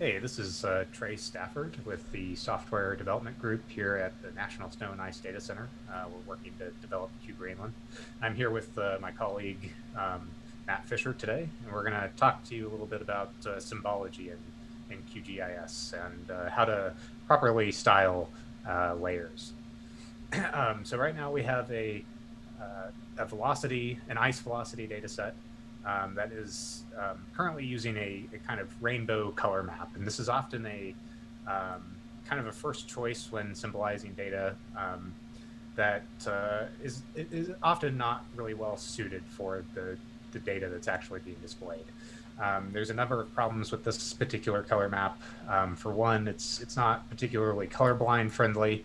Hey, this is uh, Trey Stafford with the Software Development Group here at the National Snow and Ice Data Center. Uh, we're working to develop QGreenland. I'm here with uh, my colleague um, Matt Fisher today, and we're going to talk to you a little bit about uh, symbology in, in QGIS and uh, how to properly style uh, layers. um, so right now we have a, a velocity, an ice velocity data set um, that is um, currently using a, a, kind of rainbow color map. And this is often a um, kind of a first choice when symbolizing data um, that uh, is is often not really well suited for the, the data that's actually being displayed. Um, there's a number of problems with this particular color map. Um, for one, it's it's not particularly colorblind friendly.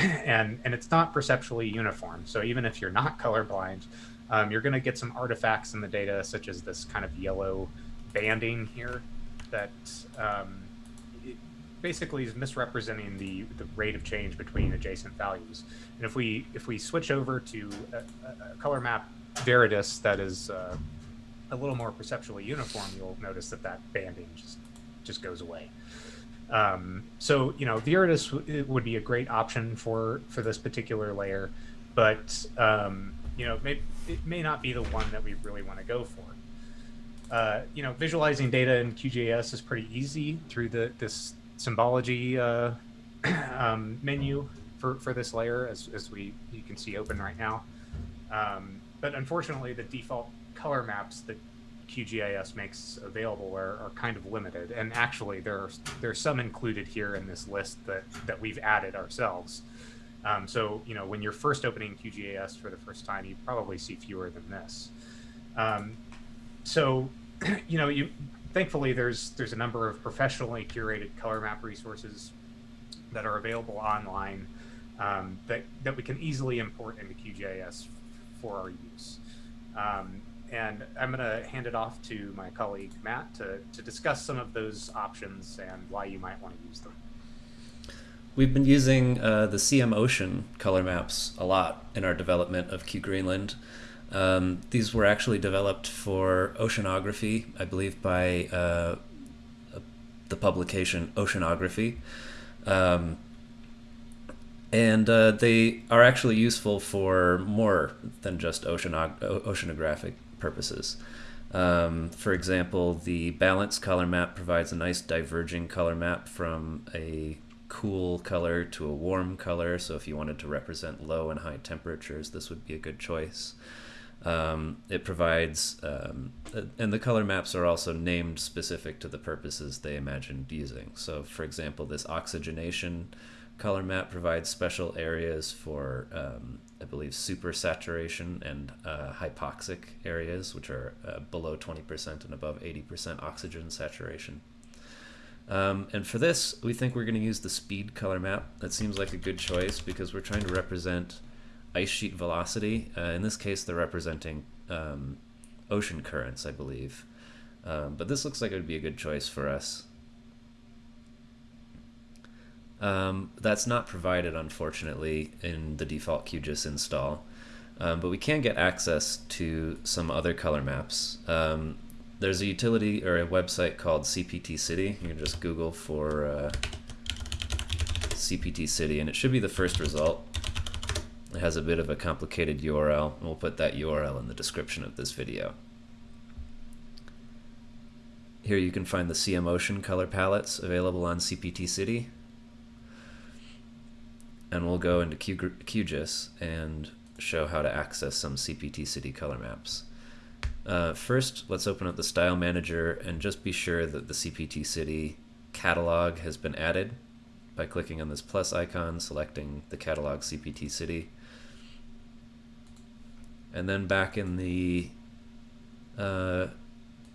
and, and it's not perceptually uniform. So even if you're not colorblind, um, you're going to get some artifacts in the data, such as this kind of yellow banding here that um, basically is misrepresenting the, the rate of change between adjacent values. And if we if we switch over to a, a color map Viridis that is uh, a little more perceptually uniform, you'll notice that that banding just just goes away. Um, so you know, Viridis would be a great option for for this particular layer, but um, you know, may, it may not be the one that we really want to go for. Uh, you know, visualizing data in QGIS is pretty easy through the this symbology uh, um, menu for, for this layer, as, as we you can see open right now. Um, but unfortunately, the default color maps that QGIS makes available are, are kind of limited. And actually, there are, there are some included here in this list that, that we've added ourselves. Um, so, you know, when you're first opening QGIS for the first time, you probably see fewer than this. Um, so, you know, you thankfully there's there's a number of professionally curated color map resources that are available online um, that that we can easily import into QGIS for our use. Um, and I'm going to hand it off to my colleague Matt to, to discuss some of those options and why you might want to use them. We've been using uh, the CM Ocean color maps a lot in our development of QGreenland. Um, these were actually developed for oceanography, I believe, by uh, the publication Oceanography. Um, and uh, they are actually useful for more than just oceanographic purposes. Um, for example, the balance color map provides a nice diverging color map from a cool color to a warm color. So if you wanted to represent low and high temperatures, this would be a good choice. Um, it provides, um, and the color maps are also named specific to the purposes they imagined using. So for example, this oxygenation color map provides special areas for, um, I believe, super saturation and uh, hypoxic areas, which are uh, below 20% and above 80% oxygen saturation. Um, and for this, we think we're going to use the speed color map. That seems like a good choice because we're trying to represent ice sheet velocity. Uh, in this case, they're representing um, ocean currents, I believe. Um, but this looks like it would be a good choice for us. Um, that's not provided, unfortunately, in the default QGIS install. Um, but we can get access to some other color maps. There's a utility or a website called CPT City. You can just Google for uh, CPT City, and it should be the first result. It has a bit of a complicated URL, and we'll put that URL in the description of this video. Here you can find the CM Ocean color palettes available on CPT City. And we'll go into QGIS and show how to access some CPT City color maps. Uh, first, let's open up the Style Manager and just be sure that the CPT City catalog has been added by clicking on this plus icon, selecting the catalog CPT City. And then back in the uh,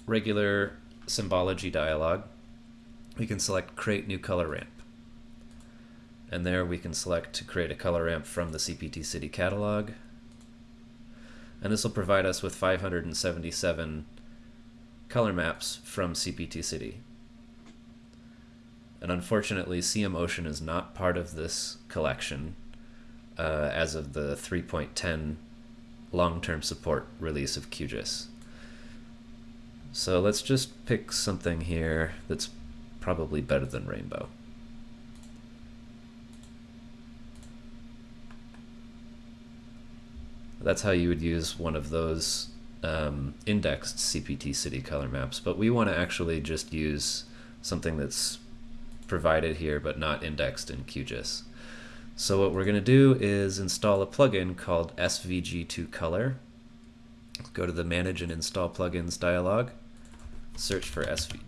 regular symbology dialog, we can select Create New Color Ramp. And there we can select to create a color ramp from the CPT City catalog and this will provide us with 577 color maps from CPT City. And unfortunately, CM Ocean is not part of this collection uh, as of the 3.10 long-term support release of QGIS. So let's just pick something here that's probably better than Rainbow. That's how you would use one of those um, indexed CPT city color maps, but we want to actually just use something that's provided here but not indexed in QGIS. So what we're going to do is install a plugin called SVG2Color. Go to the Manage and Install Plugins dialog, search for SV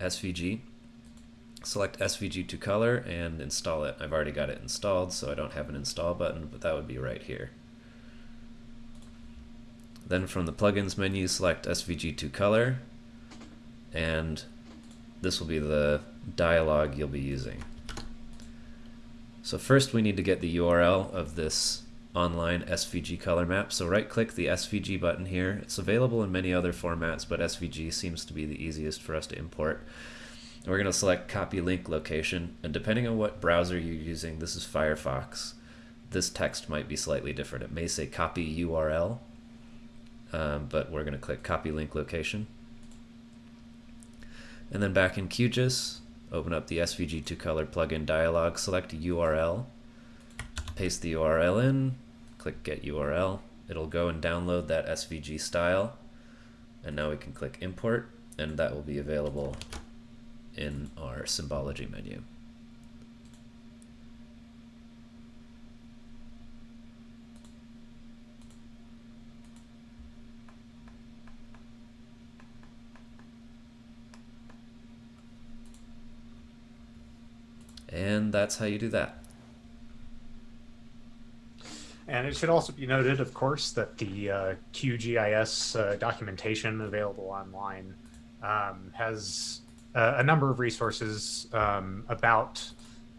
SVG, select SVG2Color and install it. I've already got it installed so I don't have an install button, but that would be right here. Then from the plugins menu, select SVG2Color and this will be the dialog you'll be using. So first we need to get the URL of this online SVG color map. So right click the SVG button here. It's available in many other formats, but SVG seems to be the easiest for us to import. we're going to select copy link location. And depending on what browser you're using, this is Firefox. This text might be slightly different. It may say copy URL, um, but we're going to click copy link location. And then back in QGIS, open up the SVG2Color plugin dialog, select URL, paste the URL in, click Get URL. It'll go and download that SVG style. And now we can click Import, and that will be available in our symbology menu. And that's how you do that. And it should also be noted, of course, that the uh, QGIS uh, documentation available online um, has uh, a number of resources um, about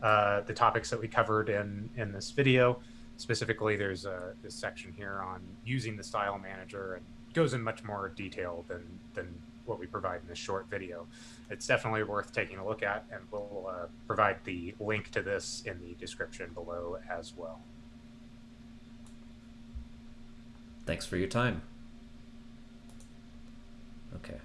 uh, the topics that we covered in, in this video. Specifically, there's a, this section here on using the style manager and goes in much more detail than, than what we provide in this short video. It's definitely worth taking a look at, and we'll uh, provide the link to this in the description below as well. Thanks for your time. Okay.